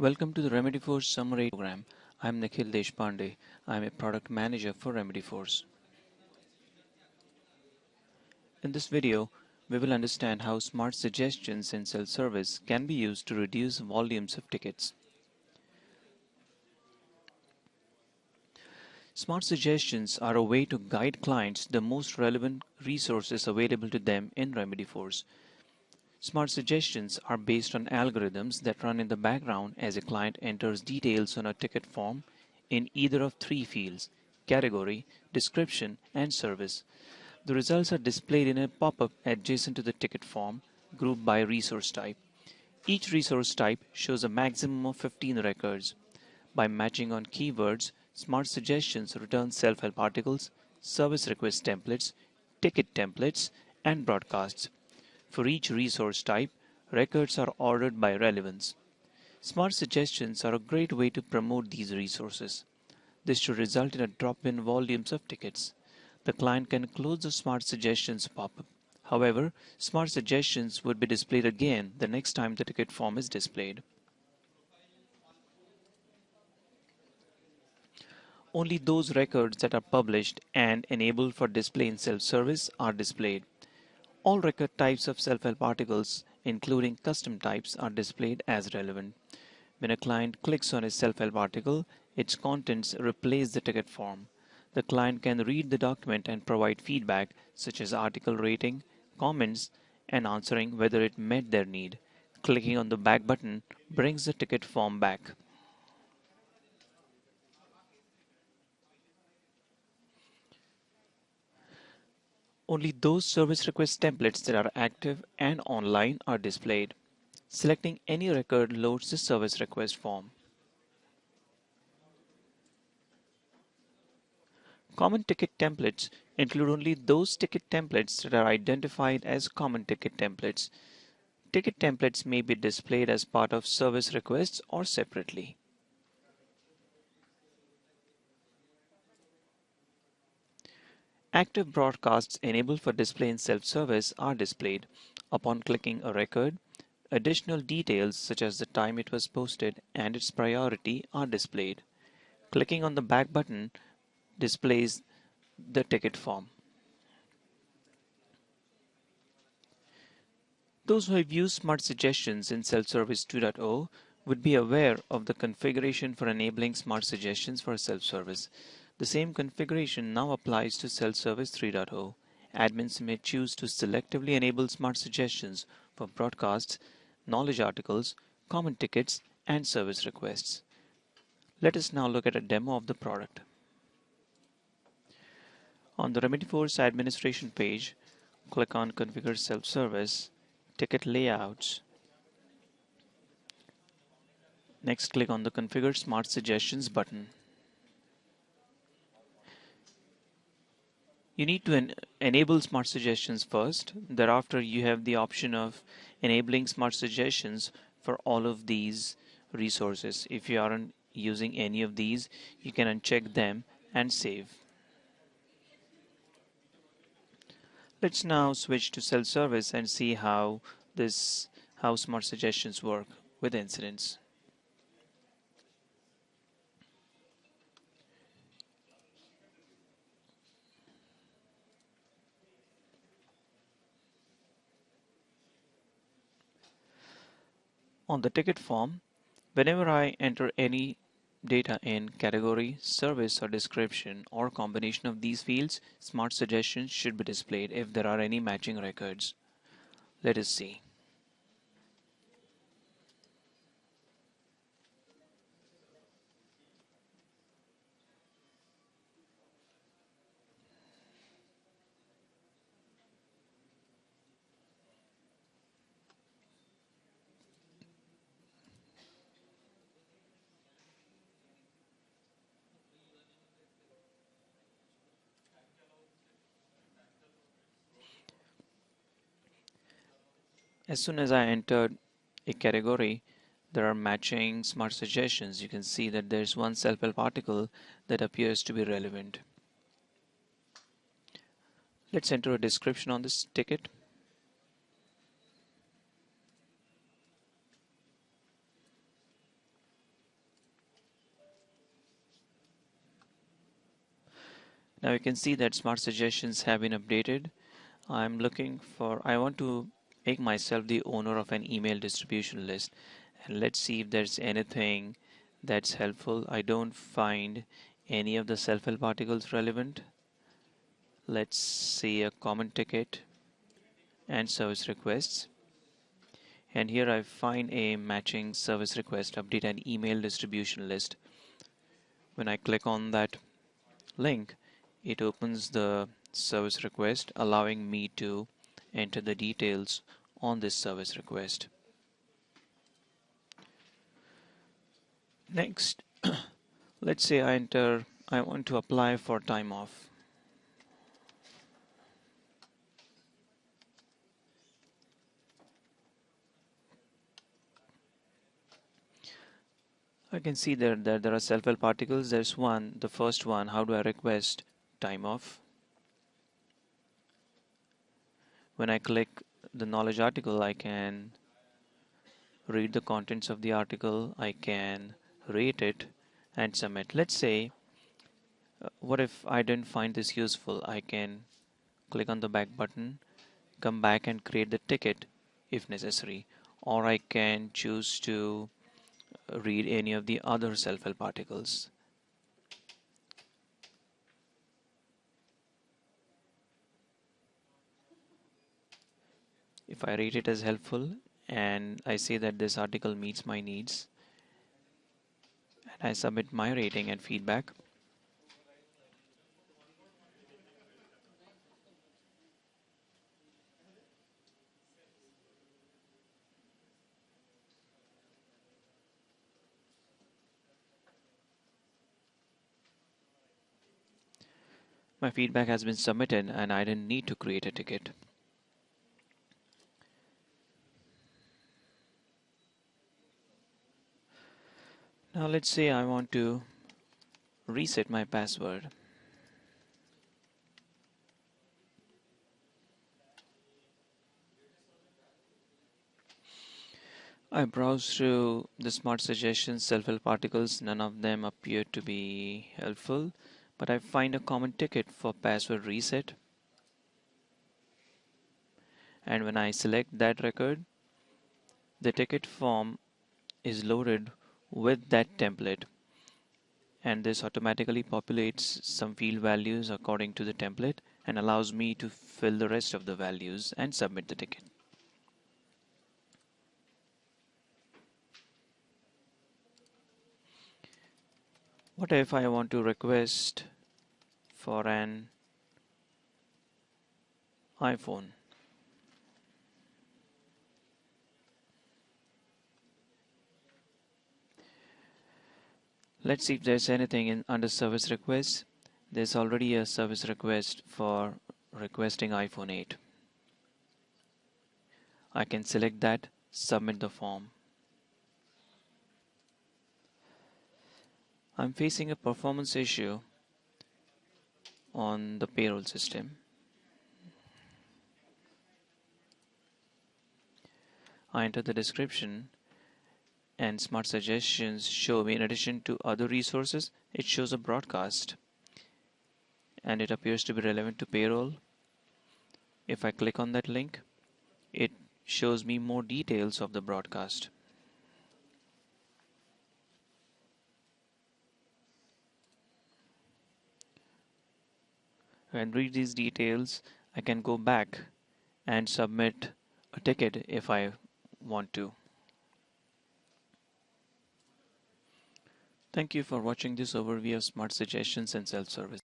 Welcome to the RemedyForce Summer 8 program. I'm Nikhil Deshpande. I'm a product manager for RemedyForce. In this video, we will understand how smart suggestions in self-service can be used to reduce volumes of tickets. Smart suggestions are a way to guide clients the most relevant resources available to them in RemedyForce. Smart suggestions are based on algorithms that run in the background as a client enters details on a ticket form in either of three fields, category, description, and service. The results are displayed in a pop-up adjacent to the ticket form, grouped by resource type. Each resource type shows a maximum of 15 records. By matching on keywords, Smart Suggestions return self-help articles, service request templates, ticket templates, and broadcasts. For each resource type, records are ordered by relevance. Smart suggestions are a great way to promote these resources. This should result in a drop in volumes of tickets. The client can close the Smart Suggestions pop-up. However, Smart Suggestions would be displayed again the next time the ticket form is displayed. Only those records that are published and enabled for display in self-service are displayed. All record types of self-help articles, including custom types, are displayed as relevant. When a client clicks on a self-help article, its contents replace the ticket form. The client can read the document and provide feedback such as article rating, comments, and answering whether it met their need. Clicking on the back button brings the ticket form back. Only those service request templates that are active and online are displayed. Selecting any record loads the service request form. Common ticket templates include only those ticket templates that are identified as common ticket templates. Ticket templates may be displayed as part of service requests or separately. Active broadcasts enabled for display in self-service are displayed. Upon clicking a record, additional details such as the time it was posted and its priority are displayed. Clicking on the back button displays the ticket form. Those who have used Smart Suggestions in Self-Service 2.0 would be aware of the configuration for enabling Smart Suggestions for self-service. The same configuration now applies to Self-Service 3.0. Admins may choose to selectively enable smart suggestions for broadcasts, knowledge articles, common tickets, and service requests. Let us now look at a demo of the product. On the RemedyForce administration page, click on Configure Self-Service, Ticket Layouts. Next, click on the Configure Smart Suggestions button. You need to en enable smart suggestions first. Thereafter, you have the option of enabling smart suggestions for all of these resources. If you aren't using any of these, you can uncheck them and save. Let's now switch to self-service and see how this how smart suggestions work with incidents. On the ticket form, whenever I enter any data in category, service or description or combination of these fields, smart suggestions should be displayed if there are any matching records. Let us see. As soon as I entered a category, there are matching smart suggestions. You can see that there's one self-help article that appears to be relevant. Let's enter a description on this ticket. Now you can see that smart suggestions have been updated. I'm looking for, I want to make myself the owner of an email distribution list and let's see if there's anything that's helpful. I don't find any of the self-help articles relevant. Let's see a common ticket and service requests and here I find a matching service request update an email distribution list when I click on that link it opens the service request allowing me to enter the details on this service request next let's say I enter I want to apply for time off I can see there that there are self-help articles. There's one, the first one, how do I request time off? When I click the knowledge article, I can read the contents of the article. I can rate it and submit. Let's say, uh, what if I didn't find this useful? I can click on the back button, come back and create the ticket if necessary. Or I can choose to read any of the other self-help articles. If I rate it as helpful and I say that this article meets my needs and I submit my rating and feedback, My feedback has been submitted and I didn't need to create a ticket. Now let's say I want to reset my password. I browse through the smart suggestions, self-help articles, none of them appear to be helpful but I find a common ticket for password reset and when I select that record the ticket form is loaded with that template and this automatically populates some field values according to the template and allows me to fill the rest of the values and submit the ticket. What if I want to request for an iPhone? Let's see if there's anything in under service requests. There's already a service request for requesting iPhone 8. I can select that, submit the form. I'm facing a performance issue on the payroll system. I enter the description and smart suggestions show me in addition to other resources it shows a broadcast. And it appears to be relevant to payroll. If I click on that link it shows me more details of the broadcast. And read these details I can go back and submit a ticket if I want to. Thank you for watching this overview of smart suggestions and self-service.